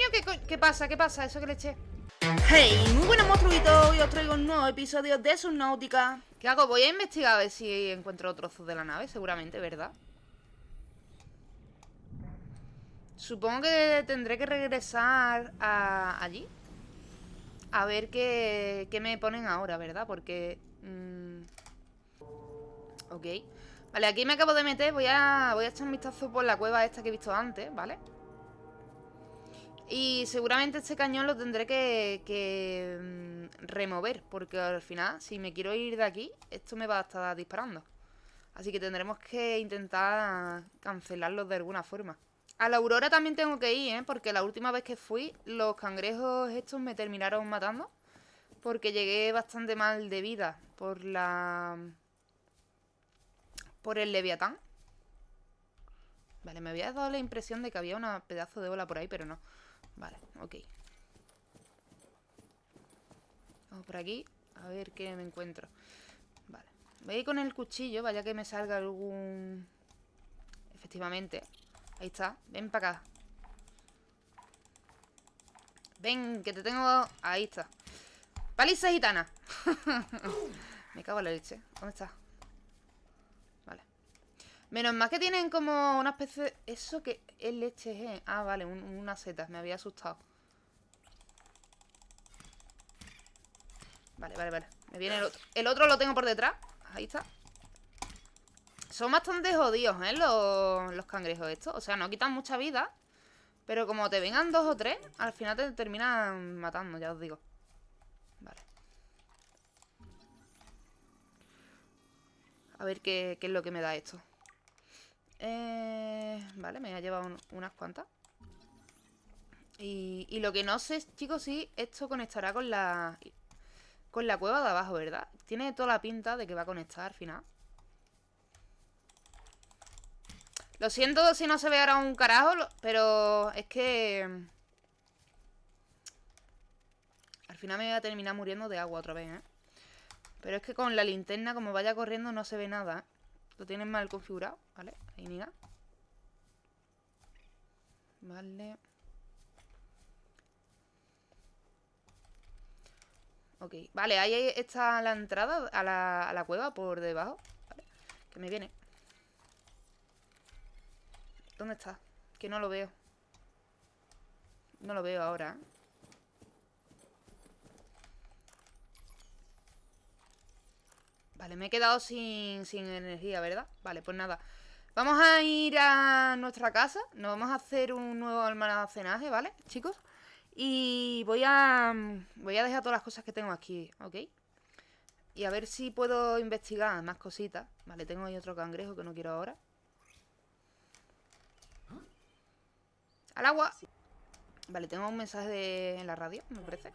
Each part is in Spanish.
Coño, ¿qué, ¿qué pasa? ¿Qué pasa? Eso que le eché Hey, muy buenos monstruitos, hoy os traigo un nuevo episodio de Subnautica ¿Qué hago? Voy a investigar a ver si encuentro trozos de la nave, seguramente, ¿verdad? Supongo que tendré que regresar a allí A ver qué, qué me ponen ahora, ¿verdad? Porque... Mmm, ok Vale, aquí me acabo de meter Voy a, voy a echar un vistazo por la cueva esta que he visto antes, ¿vale? Y seguramente este cañón lo tendré que, mm, remover Porque al final, si me quiero ir de aquí Esto me va a estar disparando. Así que tendremos que intentar cancelarlo de alguna forma. A la aurora también tengo que ir, ¿eh? Porque la última vez que fui Los cangrejos estos me terminaron matando Porque llegué bastante mal de vida Por la... Por el leviatán. Vale, me había dado la impresión de que había un pedazo de ola por ahí, pero no Vale, ok. Vamos por aquí A ver qué me encuentro. Vale, voy a ir con el cuchillo Vaya que me salga algún... Efectivamente. Ahí está, ven para acá. Ven, que te tengo... Ahí está. Paliza gitana. Me cago en la leche. ¿Dónde está? Vale. Menos más que tienen como una especie de... ¿Eso que ¿eh? Ah, vale, una seta. Me había asustado. Vale, vale, vale. Me viene el otro. El otro lo tengo por detrás. Ahí está. Son bastante jodidos, ¿eh? Los, los cangrejos estos. O sea, no quitan mucha vida. Pero como te vengan dos o tres, al final te terminan matando, ya os digo. Vale. A ver qué, qué es lo que me da esto. Eh, vale, me ha llevado unas cuantas. Y, lo que no sé, chicos, si esto conectará con la con la cueva de abajo, ¿verdad? Tiene toda la pinta de que va a conectar al final. Lo siento si no se ve ahora un carajo, pero es que... Al final me voy a terminar muriendo de agua otra vez, ¿eh? Pero es que con la linterna, como vaya corriendo, no se ve nada, ¿eh? Lo tienen mal configurado, ¿vale? Ahí mira. Vale. Ok, vale, ahí está la entrada a la, a la cueva por debajo que me viene ¿Dónde está? Que no lo veo No lo veo ahora ¿eh? Vale, me he quedado sin, energía, ¿verdad? Vale, pues nada Vamos a ir a nuestra casa Nos vamos a hacer un nuevo almacenaje, ¿vale, chicos? Y voy a, voy a dejar todas las cosas que tengo aquí, ¿ok? Y a ver si puedo investigar más cositas Vale, tengo ahí otro cangrejo que no quiero ahora ¡Al agua! Vale, tengo un mensaje en la radio, me parece.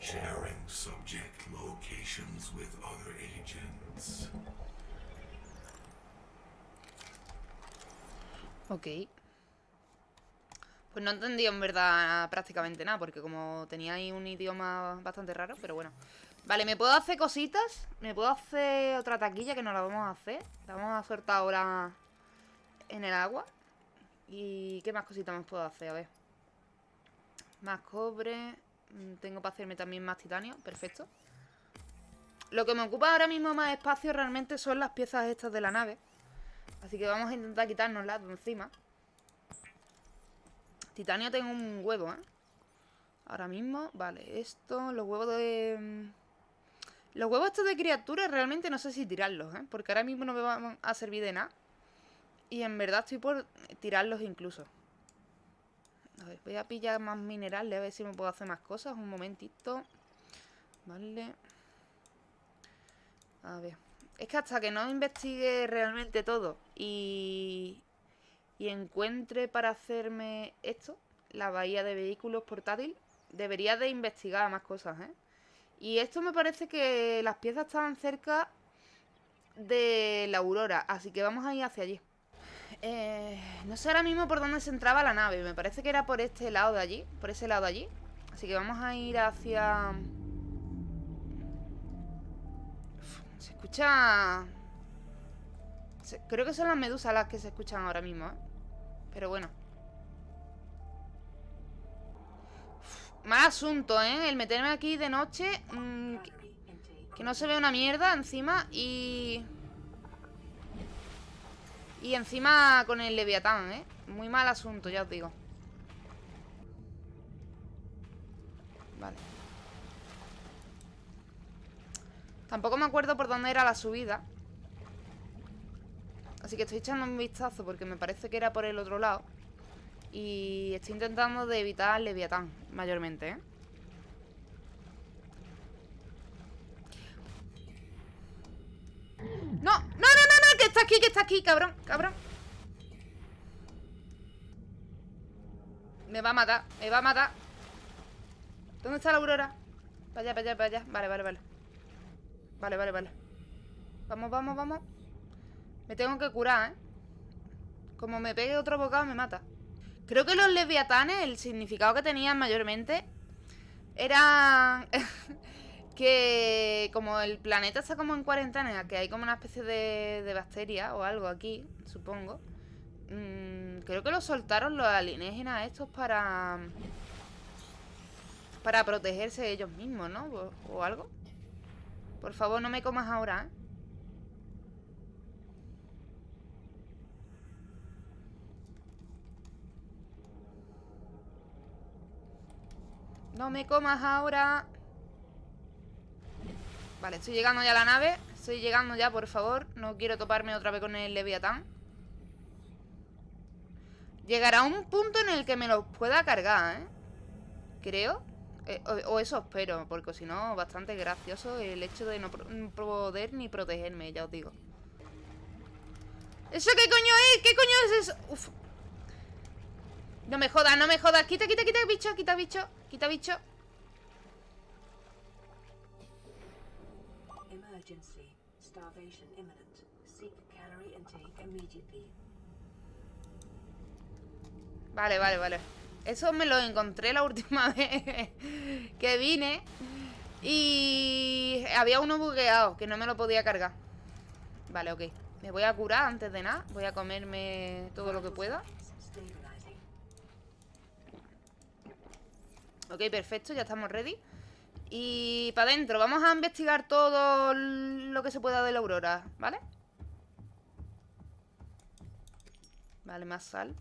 Sharing subject locations with other agents. Ok. Pues no entendí en verdad prácticamente nada, porque como tenía ahí un idioma bastante raro, pero bueno. Vale, ¿me puedo hacer cositas? ¿Me puedo hacer otra taquilla que no la vamos a hacer? La vamos a soltar ahora en el agua. ¿Y qué más cositas me puedo hacer? A ver. Más cobre. Mm, tengo para hacerme también más titanio. Perfecto. Lo que me ocupa ahora mismo más espacio realmente son las piezas estas de la nave. Así que vamos a intentar quitárnoslas de encima. Titanio tengo un huevo, ¿eh? Ahora mismo, vale, esto, los huevos de... Mm, los huevos estos de criaturas realmente no sé si tirarlos, ¿eh? Porque ahora mismo no me van a servir de nada. Y en verdad estoy por tirarlos incluso. A ver, voy a pillar más minerales a ver si me puedo hacer más cosas. Un momentito. Vale. A ver. Es que hasta que no investigue realmente todo y, y encuentre para hacerme esto, la bahía de vehículos portátil, debería de investigar más cosas, ¿eh? Y esto me parece que las piezas estaban cerca de la aurora, así que vamos a ir hacia allí. Eh, no sé ahora mismo por dónde se entraba la nave, me parece que era por este lado de allí, por ese lado de allí. Así que vamos a ir hacia... se escucha... creo que son las medusas las que se escuchan ahora mismo, ¿eh? Pero bueno. mal asunto, ¿eh? El meterme aquí de noche... Mm, que no se ve una mierda encima y... Y encima con el leviatán, ¿eh? Muy mal asunto, ya os digo Vale Tampoco me acuerdo por dónde era la subida Así que estoy echando un vistazo porque me parece que era por el otro lado Y estoy intentando de evitar el leviatán Mayormente, ¿eh? ¡No! ¡No, no, no, no! ¡Que está aquí, que está aquí! ¡Cabrón! ¡Cabrón! Me va a matar, me va a matar ¿Dónde está la aurora? Para allá, para allá, para allá Vale, vale, vale Vale, vale, vale Vamos, vamos, vamos Me tengo que curar, ¿eh? Como me pegue otro bocado me mata Creo que los leviatanes El significado que tenían mayormente Era... que como el planeta está como en cuarentena, que hay como una especie de, de bacteria o algo aquí, supongo. Mmm, creo que lo soltaron los alienígenas estos para... Para protegerse ellos mismos, ¿no? O, o algo. Por favor, no me comas ahora, ¿eh? No me comas ahora. Vale, estoy llegando ya a la nave Estoy llegando ya, por favor No quiero toparme otra vez con el Leviatán Llegará un punto en el que me lo pueda cargar, ¿eh? Creo eh, o, eso espero Porque si no, bastante gracioso El hecho de no poder ni protegerme Ya os digo ¿Eso qué coño es? ¿Qué coño es eso? Uf. No me jodas, no me jodas Quita, quita, quita, bicho, quita, bicho Quita, bicho Vale, vale, vale. Eso me lo encontré la última vez que vine. Y había uno bugueado que no me lo podía cargar. Vale, ok. Me voy a curar antes de nada. Voy a comerme todo lo que pueda. Ok, perfecto, ya estamos ready. Y para adentro, vamos a investigar todo lo que se pueda de la aurora, ¿vale? Vale, más sal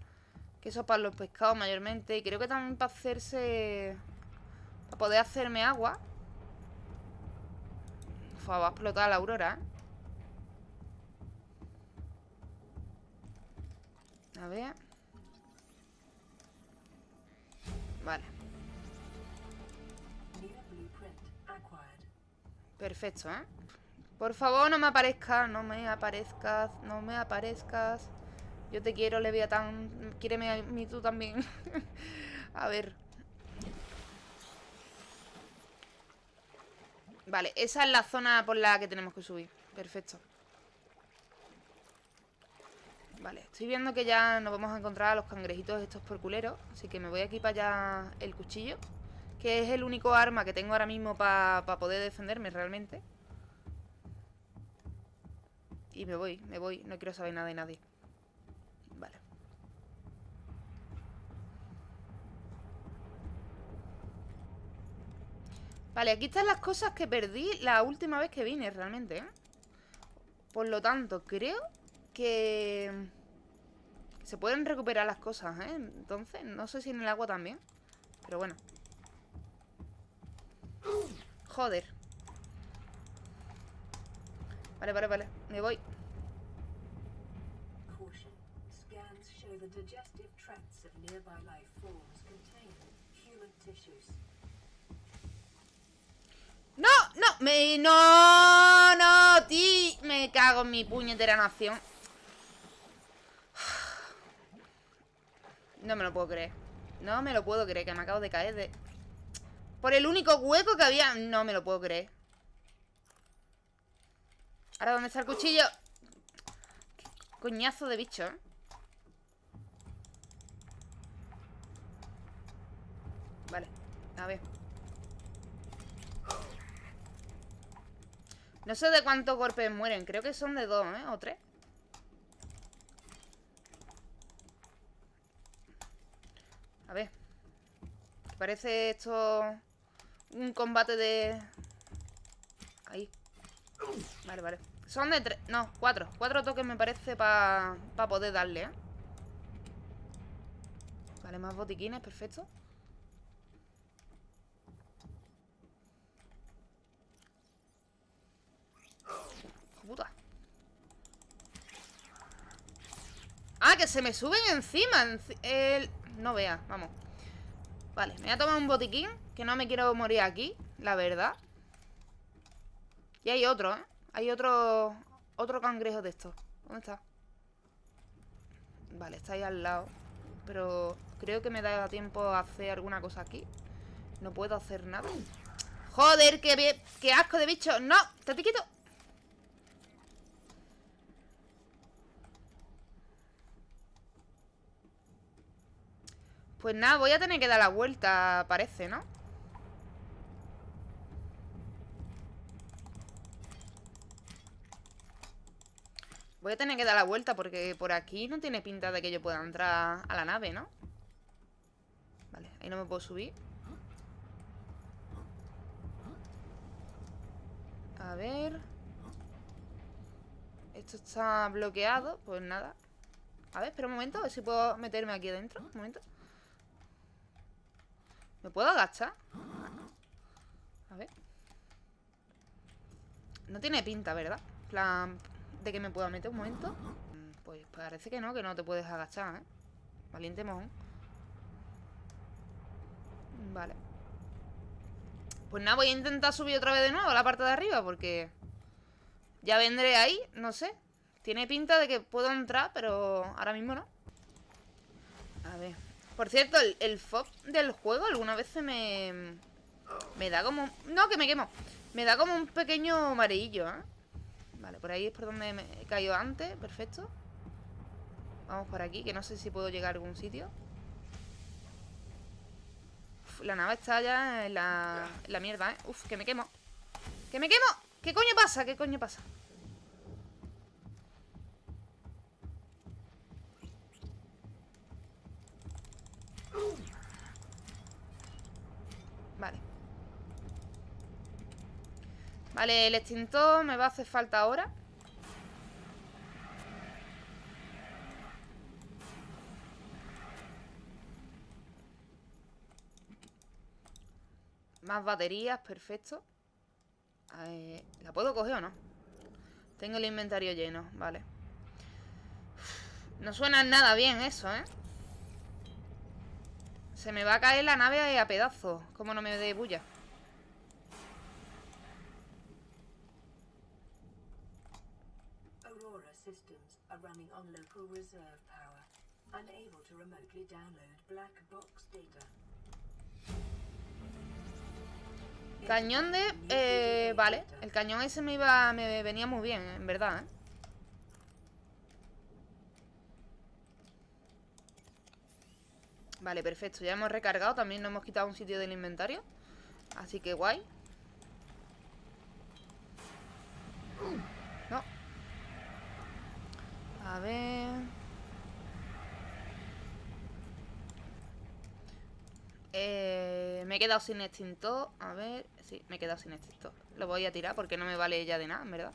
Que eso para los pescados mayormente Y creo que también para hacerse Para poder hacerme agua Uf, va a explotar la aurora, ¿eh? A ver Vale Perfecto, ¿eh? Por favor, no me aparezcas, no me aparezcas, no me aparezcas. Yo te quiero, Leviatán. Quíreme a mí tú también. a ver. Vale, esa es la zona por la que tenemos que subir. Perfecto. Vale, estoy viendo que ya nos vamos a encontrar a los cangrejitos estos por culeros. Así que me voy aquí para allá el cuchillo. Que es el único arma que tengo ahora mismo para poder defenderme realmente. Y me voy, me voy. No quiero saber nada de nadie. Vale. Vale, aquí están las cosas que perdí la última vez que vine realmente, ¿eh? Por lo tanto, creo que... Se pueden recuperar las cosas, ¿eh? Entonces, no sé si en el agua también Pero bueno Joder. Vale, vale, vale. Me voy. No, no, me... No, no, ti. Me cago en mi puñetera nación. No me lo puedo creer. No me lo puedo creer, que me acabo de caer de... Por el único hueco que había No me lo puedo creer Ahora, ¿dónde está el cuchillo? coñazo de bicho, ¿eh? Vale A ver. No sé de cuántos golpes mueren. Creo que son de dos, ¿eh? O tres. A ver. Parece esto un combate de... Ahí. Vale, vale. Son de tres... No, cuatro. Cuatro toques me parece para poder darle, ¿eh? Vale, más botiquines, perfecto. Puta. Ah, que se me suben encima. El... No vea, vamos. Vale, me voy a tomar un botiquín Que no me quiero morir aquí, la verdad. Y hay otro, ¿eh? Hay otro... Otro cangrejo de estos. ¿Dónde está? Vale, está ahí al lado. Pero creo que me da tiempo a hacer alguna cosa aquí. No puedo hacer nada. Joder, qué, qué asco de bicho. No, te quito Pues nada, voy a tener que dar la vuelta, parece, ¿no? Voy a tener que dar la vuelta porque por aquí no tiene pinta de que yo pueda entrar a la nave, ¿no? Vale, ahí no me puedo subir A ver Esto está bloqueado Pues nada A ver, espera un momento A ver si puedo meterme aquí adentro Un momento ¿Me puedo agachar? A ver No tiene pinta, ¿verdad? plan, que me pueda meter un momento Pues parece que no, que no te puedes agachar, ¿eh? Valiente mojón Vale Pues nada, voy a intentar subir otra vez de nuevo a la parte de arriba Porque ya vendré ahí, no sé Tiene pinta de que puedo entrar, pero ahora mismo no A ver por cierto, el, el del juego alguna vez me... Me da como... No, que me quemo. Me da como un pequeño amarillo, ¿eh? Vale, por ahí es por donde me he caído antes. Perfecto. Vamos por aquí, que no sé si puedo llegar a algún sitio. la nave está ya la, en la mierda, ¿eh? Uf, que me quemo. ¡Que me quemo! ¿Qué coño pasa? ¿Qué coño pasa? Vale, el extintor me va a hacer falta ahora Más baterías, perfecto ¿La puedo coger o no? Tengo el inventario lleno, vale No suena nada bien eso, ¿eh? Se me va a caer la nave a pedazos. Como no me dé bulla. On local reserve power. Unable to remotely download black box data. Cañón de... Eh, vale, el cañón ese me iba... Me venía muy bien, en verdad, ¿eh? Vale, perfecto, ya hemos recargado También nos hemos quitado un sitio del inventario Así que guay No A ver eh, Me he quedado sin extintor A ver, sí, me he quedado sin extintor Lo voy a tirar porque no me vale ya de nada, en verdad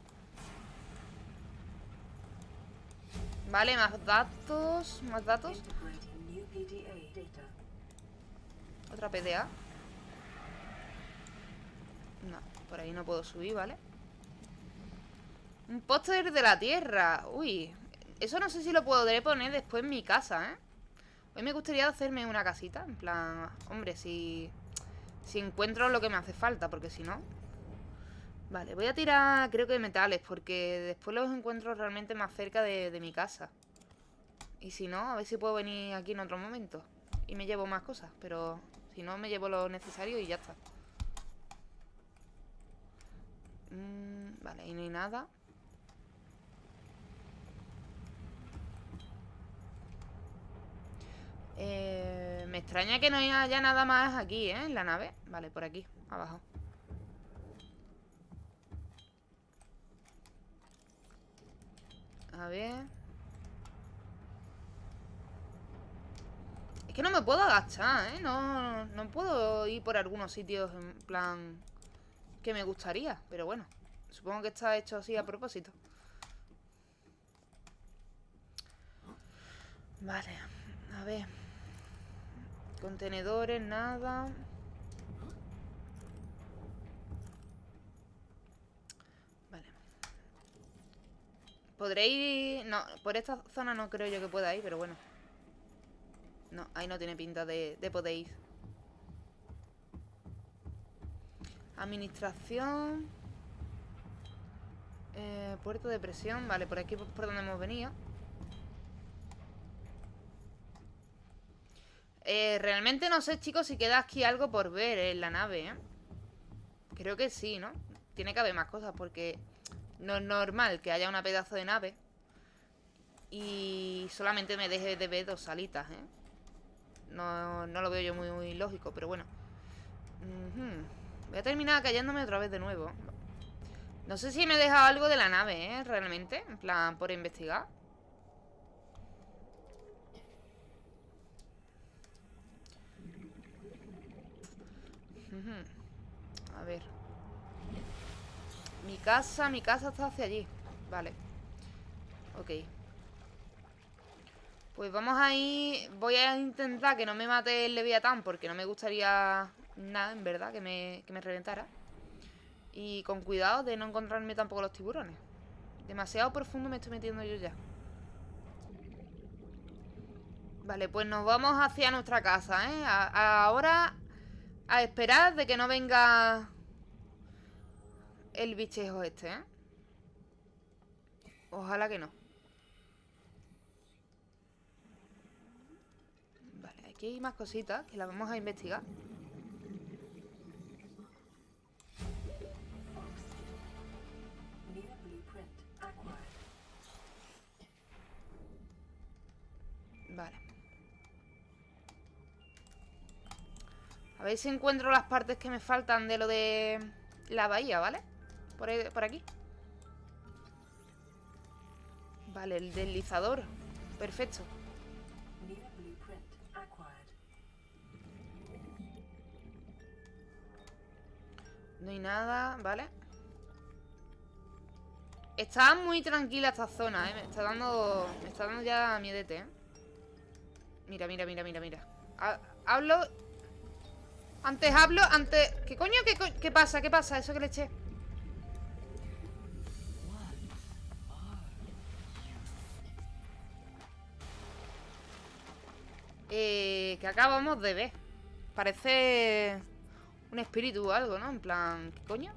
Vale, más datos Más datos otra PDA. No, por ahí no puedo subir, ¿vale? Un póster de la tierra. Uy, eso no sé si lo podré poner después en mi casa, ¿eh? Hoy me gustaría hacerme una casita. En plan, hombre, si... Si encuentro lo que me hace falta, porque si no... Vale, voy a tirar, creo que metales, porque después los encuentro realmente más cerca de, mi casa. Y si no, a ver si puedo venir aquí en otro momento. Y me llevo más cosas, pero si no, me llevo lo necesario y ya está. Mm, vale, ahí no hay nada. Eh, me extraña que no haya nada más aquí, ¿eh? En la nave. Vale, por aquí, abajo. A ver... Es que no me puedo agachar, ¿eh? No, no puedo ir por algunos sitios en plan que me gustaría. Pero bueno, supongo que está hecho así a propósito. Vale, a ver. Contenedores, nada. Vale. ¿Podré ir...? No, por esta zona no creo yo que pueda ir, pero bueno. No, ahí no tiene pinta de, de poder. Administración. Eh, puerto de presión. Vale, por aquí por donde hemos venido. Eh, realmente no sé, chicos, si queda aquí algo por ver en la nave, ¿eh? Creo que sí, ¿no? Tiene que haber más cosas porque no es normal que haya una pedazo de nave y solamente me deje de ver dos salitas, ¿eh? No, lo veo yo muy, lógico, pero bueno. Voy a terminar cayéndome otra vez de nuevo. No sé si me he dejado algo de la nave, ¿eh? Realmente, en plan, por investigar. A ver. Mi casa, mi casa está hacia allí. Vale. Ok. Pues vamos a ir... Voy a intentar que no me mate el Leviatán porque no me gustaría nada, en verdad, que me, que me reventara. Y con cuidado de no encontrarme tampoco los tiburones. Demasiado profundo me estoy metiendo yo ya. Vale, pues nos vamos hacia nuestra casa, ¿eh? ahora a esperar de que no venga el bichejo este, ¿eh? Ojalá que no. Vale, aquí hay más cositas que las vamos a investigar. A ver si encuentro las partes que me faltan de lo de la bahía, ¿vale? Por, por aquí. Vale, el deslizador. Perfecto. No hay nada, ¿vale? Está muy tranquila esta zona, ¿eh? Me está dando... Me está dando ya miedete, ¿eh? Mira, mira, mira, mira, mira Hablo antes hablo, antes... ¿Qué coño? ¿Qué, pasa? ¿Qué pasa? Eso que le eché Eh, que acabamos de ver Parece un espíritu o algo, ¿no? En plan, ¿qué coño?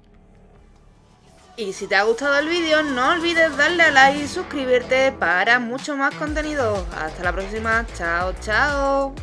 Y si te ha gustado el vídeo, no olvides darle a like y suscribirte para mucho más contenido. Hasta la próxima. Chao, chao.